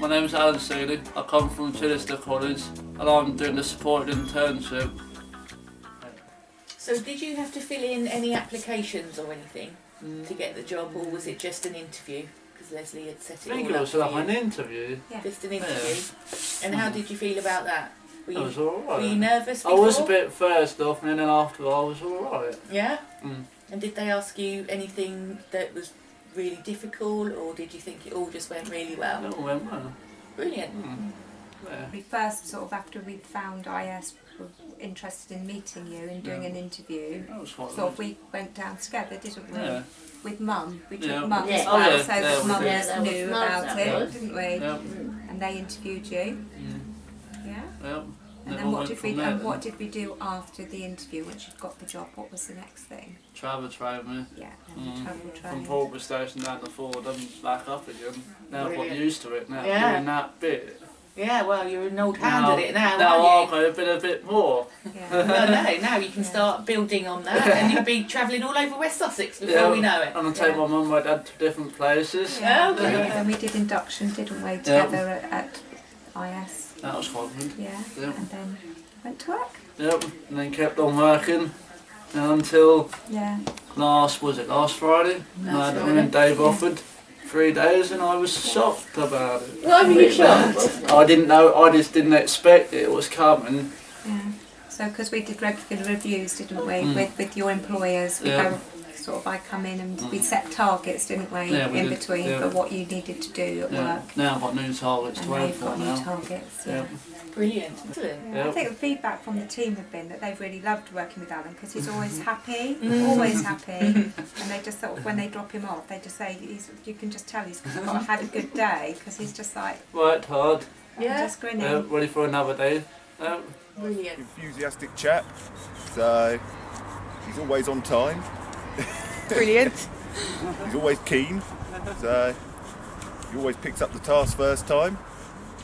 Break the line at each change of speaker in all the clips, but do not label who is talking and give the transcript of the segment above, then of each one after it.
My name is Alan Seeley. I come from Chichester College and I'm doing the supported internship.
So did you have to fill in any applications or anything
Mm.
to get the job or was it just an interview? Because Leslie had set it
I think
all
it was
for
like
you.
an interview. Yeah.
Just an interview. And how did you feel about that? Were
It
you,
was
were you
alright.
nervous
I was a bit first off and then after I was alright.
Yeah?
Mm.
And did they ask you anything that was really difficult or did you think it all just went really well?
It all went well.
Brilliant.
Mm. Yeah.
We first sort of after we'd found IS were interested in meeting you and doing
Yeah.
an interview.
That was quite
Sort of we went down together, didn't we?
Yeah.
With mum. We took
Yeah.
mum
Yeah.
as
Oh,
well,
yeah.
so
Yeah,
that mum.
Yeah,
knew about it,
was.
didn't we?
Yep.
And they interviewed you.
Yeah.
Yeah.
Yep.
And
It
then what did we
there
and what did we do after the interview once you'd got the job? What was the next thing?
Travel trained me.
Yeah, and the
Mm.
travel
From
train.
Portman Station down to Ford and back up again. Now I've got used to it now.
Yeah.
Doing that bit.
Yeah, well, you're an old hand
now,
at it now,
now I've got a bit, a bit more.
Yeah.
you? no, no, now you can
Yeah.
start building on that and you'll be travelling all over West Sussex before
Yeah,
we know it.
And I take my mum and my dad to different places.
Yeah,
And we did induction, didn't we, together at, at IS?
That was quite.
Yeah.
Yeah.
And then went to work.
Yep. And then kept on working until
Yeah.
last, was it last Friday? I
Last
had
Friday.
and Dave offered three days and I was shocked about it.
Why were you shocked?
I didn't know, I just didn't expect it was coming.
Yeah. So, because we did regular reviews, didn't we,
Mm.
with, with your employers, we
Yeah.
Go sort of, I come in and we
Mm.
set targets, didn't we,
Yeah, we
in
did,
between
yeah.
for what you needed to do at
Yeah.
work.
Now I've got new targets
And
to
now
aim
you've
for
got new
now.
targets. Yeah.
Yeah.
Brilliant. Excellent.
Yeah, I think the feedback from the team have been that they've really loved working with Alan because he's always happy,
Mm.
always happy, and they just sort of when they drop him off, they just say he's, you can just tell he's got had a good day because he's just like
Worked hard,
Yeah.
just grinning.
yeah, ready for another day. Yeah.
Brilliant.
enthusiastic chap. So he's always on time.
Brilliant.
He's always keen. So he always picks up the task first time.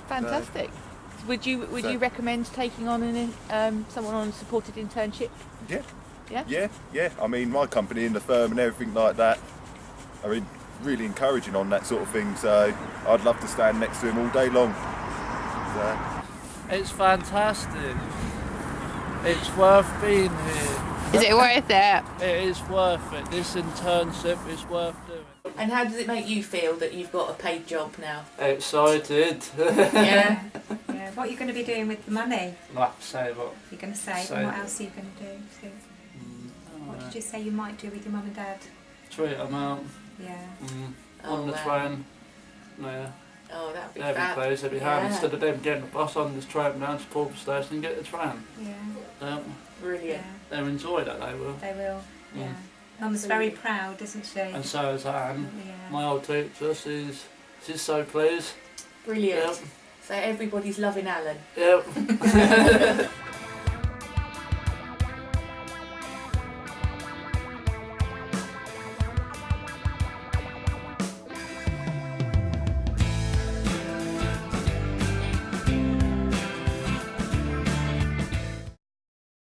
Fantastic. Would you would
So-
you recommend taking on an um, someone on a supported internship?
Yeah.
Yeah?
Yeah, yeah. I mean, my company and the firm and everything like that. I mean, really encouraging on that sort of thing. So I'd love to stand next to him all day long. So.
It's fantastic. It's worth being here.
Is it worth it?
It is worth it. This internship is worth doing.
And how does it make you feel that you've got a paid job now?
Excited.
Yeah.
Yeah. What are you going to be doing with the money?
like to say what?
You're going to save,
Save
and what
it.
else are you going to do? So,
Mm,
what did you say you might do with your mum and dad?
treat them out
Yeah.
mm,
Oh,
on the
wow.
train. Yeah,
Oh, that'd be
every
fab.
place, every
Yeah.
hand. Instead of them getting the bus on, this drive them down to Portman Station and get the tram.
Yeah.
Um,
Brilliant.
Yeah.
they enjoy that, they will.
They will.
Mm.
Yeah. Mum's very proud, isn't she?
And so is Anne.
yeah.
My old teacher, she's, she's so pleased.
Brilliant.
Yep.
So everybody's loving Alan.
Yep.